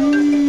Bye.